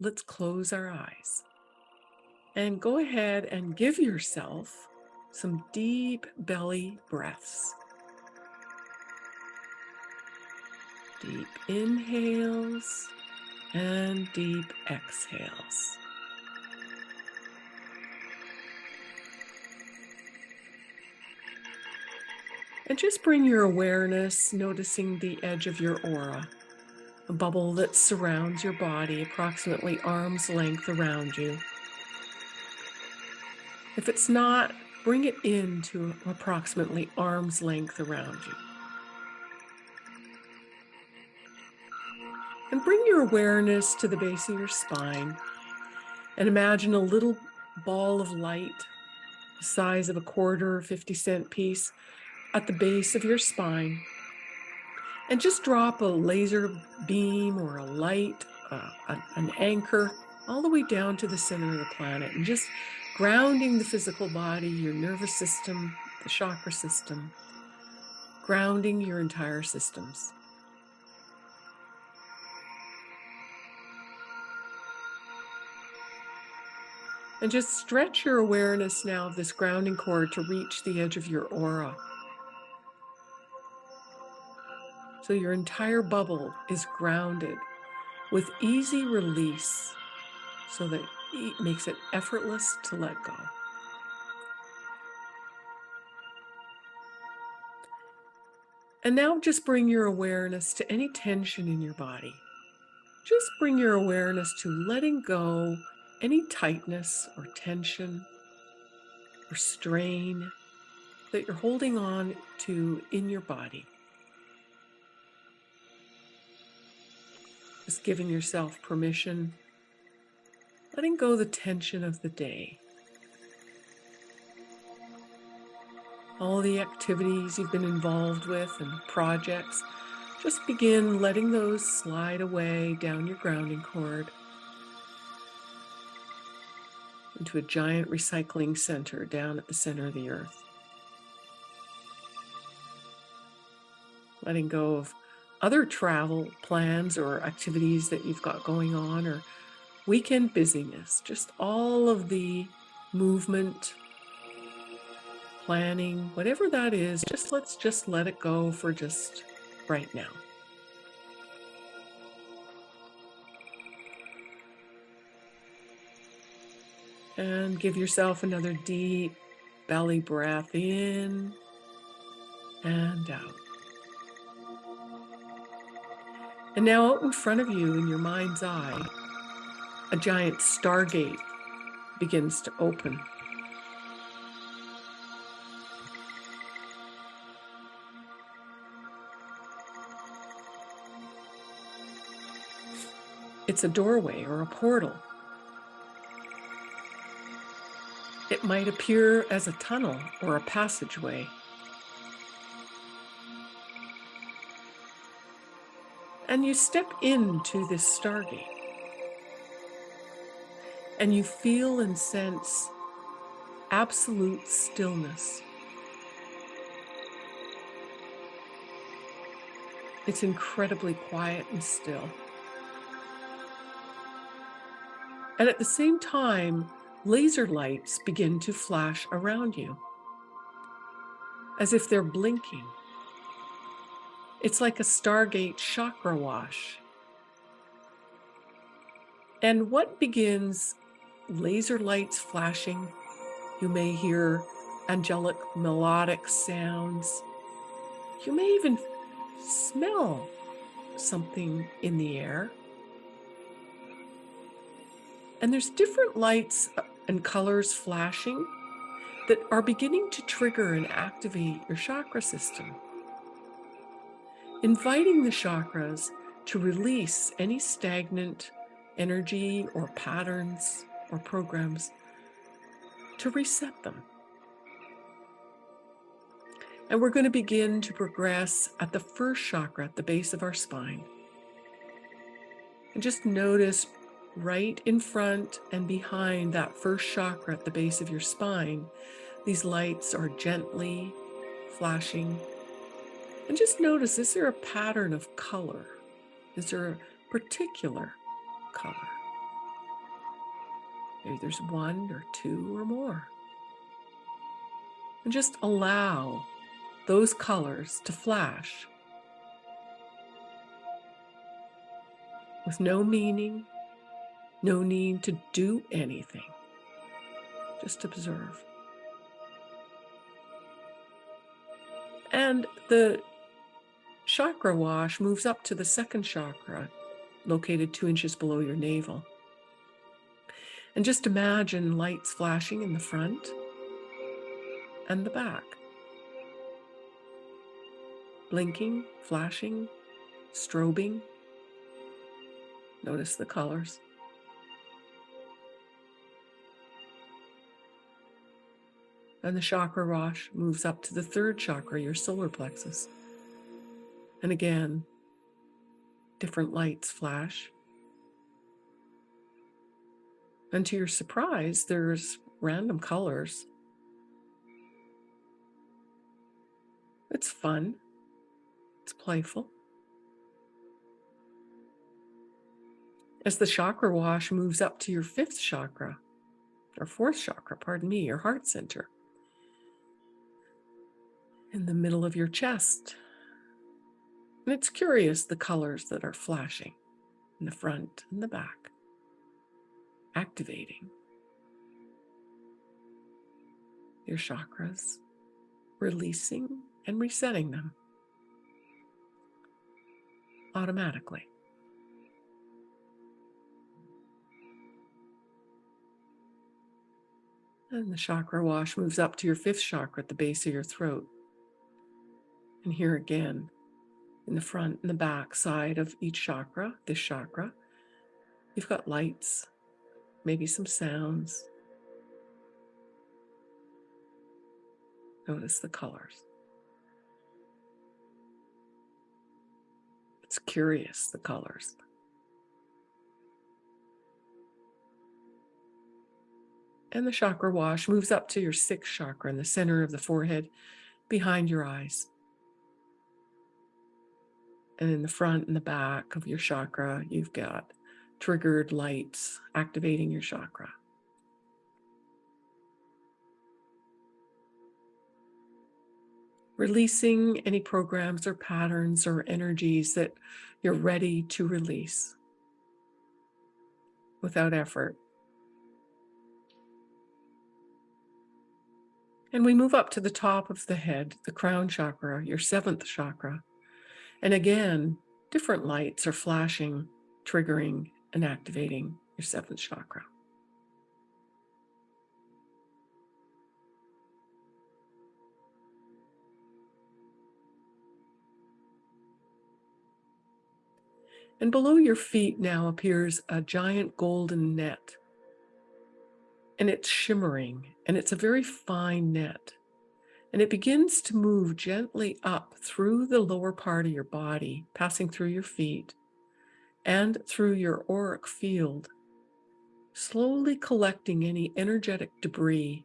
let's close our eyes and go ahead and give yourself some deep belly breaths. Deep inhales and deep exhales. And just bring your awareness, noticing the edge of your aura, bubble that surrounds your body, approximately arm's length around you. If it's not, bring it into approximately arm's length around you. And bring your awareness to the base of your spine and imagine a little ball of light the size of a quarter or 50 cent piece at the base of your spine and just drop a laser beam or a light, uh, an anchor, all the way down to the center of the planet and just grounding the physical body, your nervous system, the chakra system, grounding your entire systems. And just stretch your awareness now of this grounding cord to reach the edge of your aura. So your entire bubble is grounded with easy release so that it makes it effortless to let go. And now just bring your awareness to any tension in your body. Just bring your awareness to letting go any tightness or tension or strain that you're holding on to in your body. Just giving yourself permission, letting go the tension of the day. All the activities you've been involved with and projects, just begin letting those slide away down your grounding cord into a giant recycling center down at the center of the earth. Letting go of other travel plans or activities that you've got going on or weekend busyness, just all of the movement, planning, whatever that is, just let's just let it go for just right now. And give yourself another deep belly breath in and out. And now out in front of you in your mind's eye, a giant stargate begins to open. It's a doorway or a portal. It might appear as a tunnel or a passageway. And you step into this stargate and you feel and sense absolute stillness. It's incredibly quiet and still. And at the same time, laser lights begin to flash around you as if they're blinking. It's like a Stargate chakra wash. And what begins laser lights flashing, you may hear angelic melodic sounds. You may even smell something in the air. And there's different lights uh, and colors flashing that are beginning to trigger and activate your chakra system inviting the chakras to release any stagnant energy or patterns or programs to reset them. And we're going to begin to progress at the first chakra at the base of our spine. And just notice right in front and behind that first chakra at the base of your spine, these lights are gently flashing and just notice, is there a pattern of color? Is there a particular color? Maybe there's one or two or more. And just allow those colors to flash with no meaning, no need to do anything. Just observe. And the chakra wash moves up to the second chakra, located two inches below your navel. And just imagine lights flashing in the front and the back. Blinking, flashing, strobing. Notice the colors. And the chakra wash moves up to the third chakra, your solar plexus. And again, different lights flash. And to your surprise, there's random colors. It's fun. It's playful. As the chakra wash moves up to your fifth chakra, or fourth chakra, pardon me, your heart center, in the middle of your chest. And it's curious the colors that are flashing in the front and the back, activating your chakras, releasing and resetting them automatically. And the chakra wash moves up to your fifth chakra at the base of your throat. And here again, in the front and the back side of each chakra, this chakra, you've got lights, maybe some sounds. Notice the colors. It's curious, the colors. And the chakra wash moves up to your sixth chakra in the center of the forehead behind your eyes and in the front and the back of your chakra, you've got triggered lights activating your chakra. Releasing any programs or patterns or energies that you're ready to release without effort. And we move up to the top of the head, the crown chakra, your seventh chakra. And again, different lights are flashing, triggering and activating your seventh chakra. And below your feet now appears a giant golden net. And it's shimmering, and it's a very fine net and it begins to move gently up through the lower part of your body, passing through your feet and through your auric field, slowly collecting any energetic debris,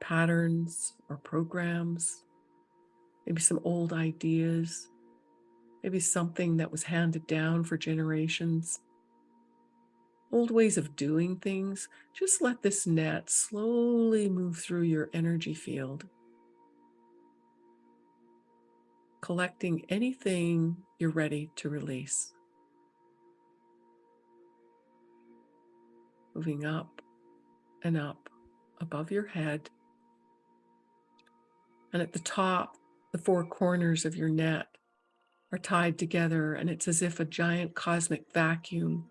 patterns or programs, maybe some old ideas, maybe something that was handed down for generations old ways of doing things, just let this net slowly move through your energy field, collecting anything you're ready to release. Moving up and up above your head. And at the top, the four corners of your net are tied together, and it's as if a giant cosmic vacuum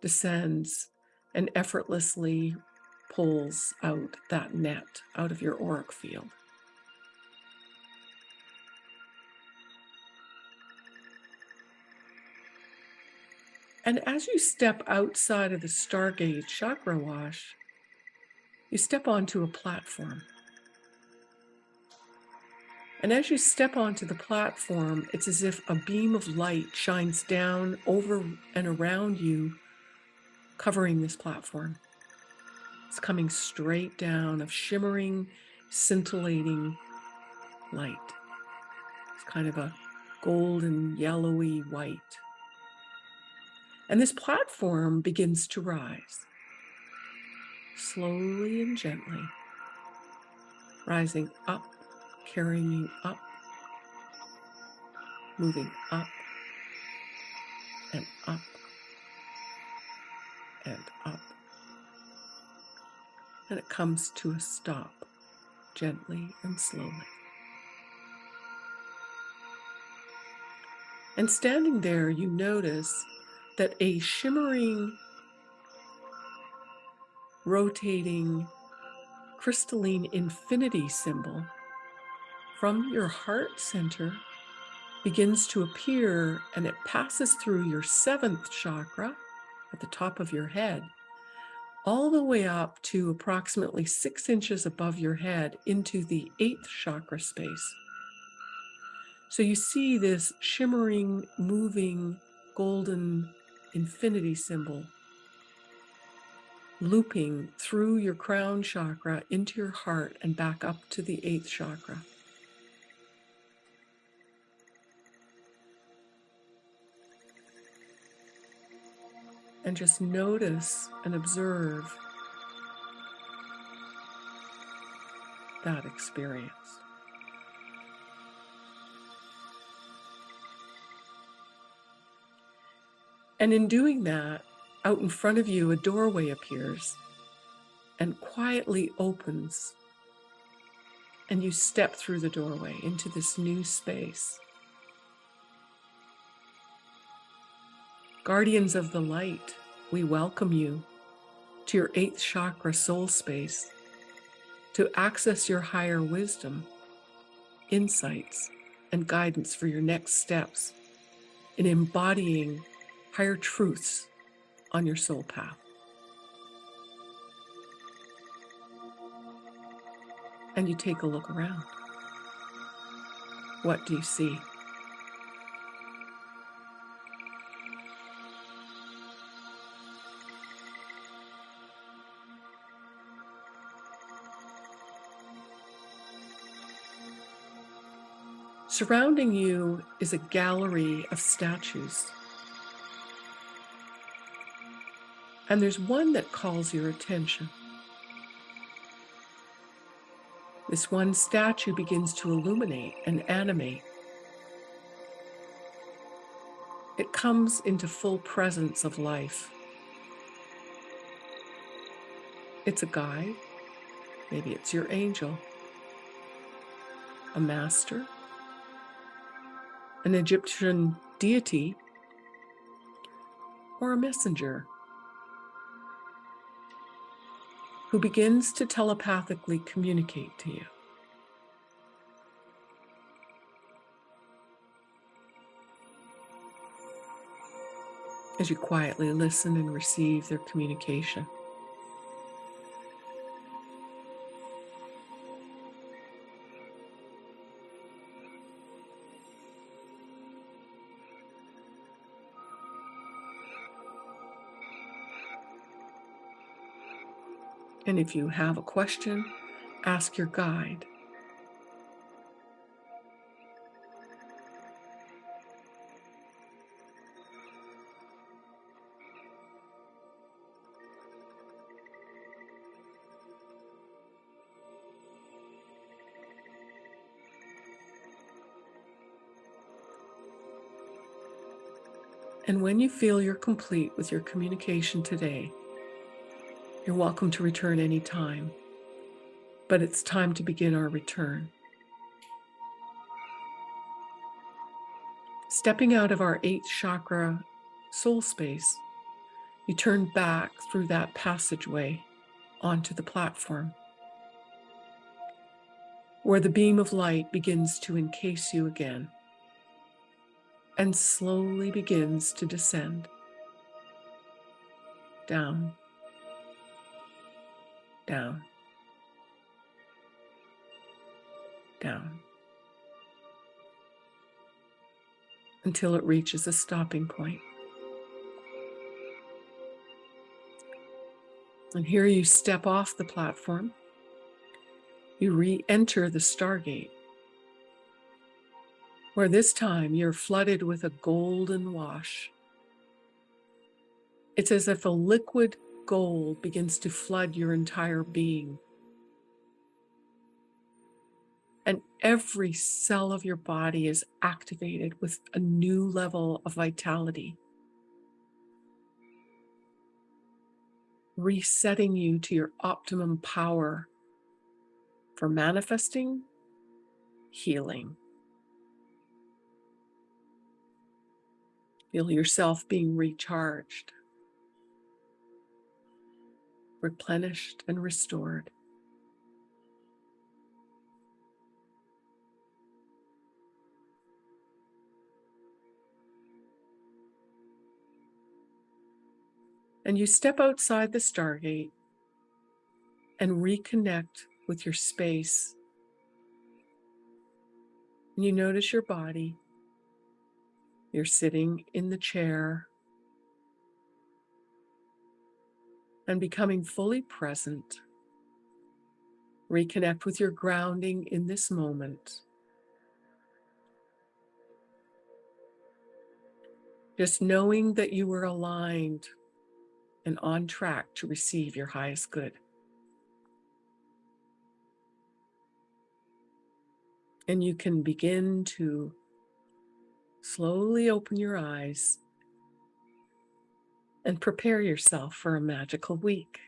descends and effortlessly pulls out that net out of your auric field. And as you step outside of the Stargate chakra wash, you step onto a platform. And as you step onto the platform, it's as if a beam of light shines down over and around you covering this platform. It's coming straight down of shimmering, scintillating light. It's kind of a golden, yellowy white. And this platform begins to rise. slowly and gently, rising up, carrying you up, moving up and up and up. And it comes to a stop gently and slowly. And standing there, you notice that a shimmering, rotating, crystalline infinity symbol from your heart center begins to appear and it passes through your seventh chakra at the top of your head, all the way up to approximately six inches above your head into the eighth chakra space. So you see this shimmering, moving, golden infinity symbol looping through your crown chakra into your heart and back up to the eighth chakra. And just notice and observe that experience. And in doing that, out in front of you, a doorway appears and quietly opens. And you step through the doorway into this new space. Guardians of the light, we welcome you to your eighth chakra soul space to access your higher wisdom, insights, and guidance for your next steps in embodying higher truths on your soul path. And you take a look around. What do you see? Surrounding you is a gallery of statues. And there's one that calls your attention. This one statue begins to illuminate and animate. It comes into full presence of life. It's a guide, maybe it's your angel, a master, an Egyptian deity, or a messenger who begins to telepathically communicate to you. As you quietly listen and receive their communication. And if you have a question, ask your guide. And when you feel you're complete with your communication today, you're welcome to return anytime, but it's time to begin our return. Stepping out of our eighth chakra soul space, you turn back through that passageway onto the platform, where the beam of light begins to encase you again and slowly begins to descend down down, down, until it reaches a stopping point. And here you step off the platform. You re enter the Stargate, where this time you're flooded with a golden wash. It's as if a liquid gold begins to flood your entire being. And every cell of your body is activated with a new level of vitality, resetting you to your optimum power for manifesting healing. Feel yourself being recharged, replenished, and restored. And you step outside the Stargate and reconnect with your space. And you notice your body. You're sitting in the chair and becoming fully present. Reconnect with your grounding in this moment. Just knowing that you were aligned and on track to receive your highest good. And you can begin to slowly open your eyes and prepare yourself for a magical week.